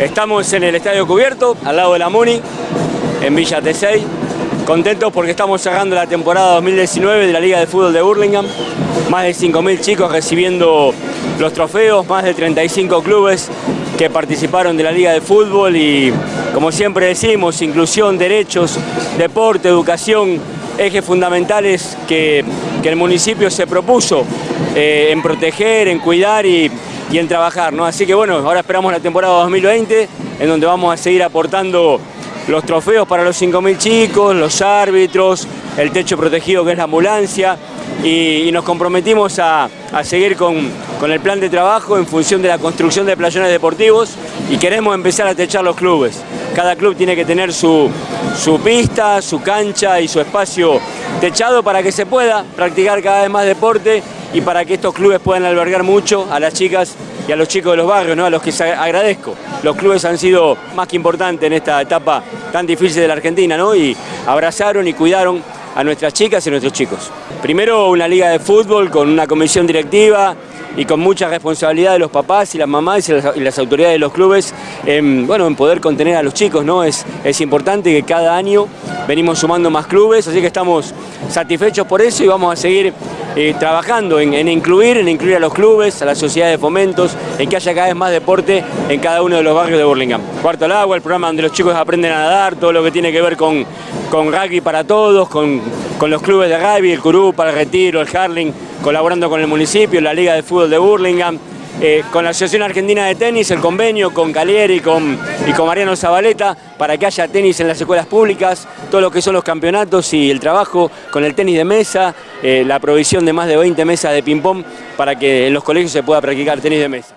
Estamos en el Estadio Cubierto, al lado de la Muni, en Villa T6. Contentos porque estamos cerrando la temporada 2019 de la Liga de Fútbol de Burlingame. Más de 5.000 chicos recibiendo los trofeos, más de 35 clubes que participaron de la Liga de Fútbol y, como siempre decimos, inclusión, derechos, deporte, educación, ejes fundamentales que, que el municipio se propuso eh, en proteger, en cuidar y, y en trabajar. ¿no? Así que bueno, ahora esperamos la temporada 2020, en donde vamos a seguir aportando los trofeos para los 5.000 chicos, los árbitros, el techo protegido que es la ambulancia y, nos comprometimos a, a seguir con, con, el plan de trabajo en función de la construcción de playones deportivos y queremos empezar a techar los clubes. Cada club tiene que tener su, su pista, su cancha y su espacio techado para que se pueda practicar cada vez más deporte y para que estos clubes puedan albergar mucho a las chicas y a los chicos de los barrios, ¿no? a los que agradezco. Los clubes han sido más que importantes en esta etapa tan difícil de la Argentina ¿no? y abrazaron y cuidaron a nuestras chicas y a nuestros chicos. Primero una liga de fútbol con una comisión directiva y con mucha responsabilidad de los papás y las mamás y las, las autoridades de los clubes en, bueno, en poder contener a los chicos. ¿no? Es, es importante que cada año venimos sumando más clubes, así que estamos satisfechos por eso y vamos a seguir eh, trabajando en, incluir, en incluir a los clubes, a la sociedad de fomentos, en que haya cada vez más deporte en cada uno de los barrios de Burlingame. Cuarto al agua, el programa donde los chicos aprenden a nadar, todo lo que tiene que ver con, con rugby para todos, con, con los clubes de rugby, el Curú para el Retiro, el Harling, colaborando con el municipio, la Liga de Fútbol de Burlingame, eh, con la Asociación Argentina de Tenis, el convenio con Calieri y con Mariano Zabaleta para que haya tenis en las escuelas públicas, todo lo que son los campeonatos y el trabajo con el tenis de mesa, eh, la provisión de más de 20 mesas de ping-pong para que en los colegios se pueda practicar tenis de mesa.